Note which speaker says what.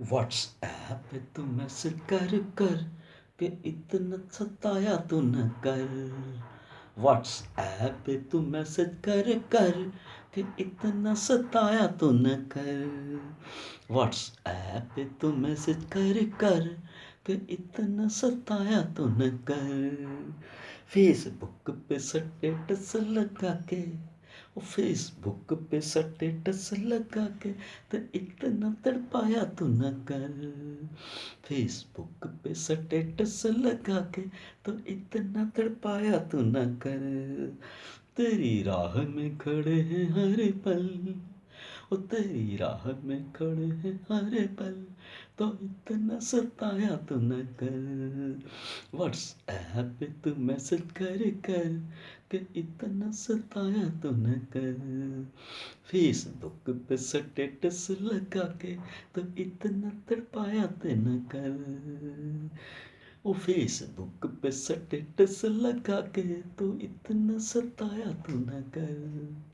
Speaker 1: WhatsApp पे तू message कर कर के इतना सताया तू न कर। व्हाट्सएप पे तू मैसेज कर कर के इतना सताया तू न कर। व्हाट्सएप पे तू मैसेज कर कर के इतना सताया तू न कर। फेसबुक पे स्टेटस लगा के वो फेसबुक पे स्टेटस लगा के तो इतना तड़पाया तू न कर। फेसबुक पे स्टेटस लगा के तो इतना तड़पाया तू न कर। तेरी राह में खड़े हैं हर पल। ओ तेरी राह में खड़े हैं हर पल। तो इतना सताया तो न कर। व्हाट्सएप पे तू मैसेज कर कर के इतना सताया तो न कर। फेसबुक पे स्टेटस लगा के तो इतना तड़पाया तो न कर। ओ फेसबुक पे स्टेटस लगा के तो इतना सताया तो न कर।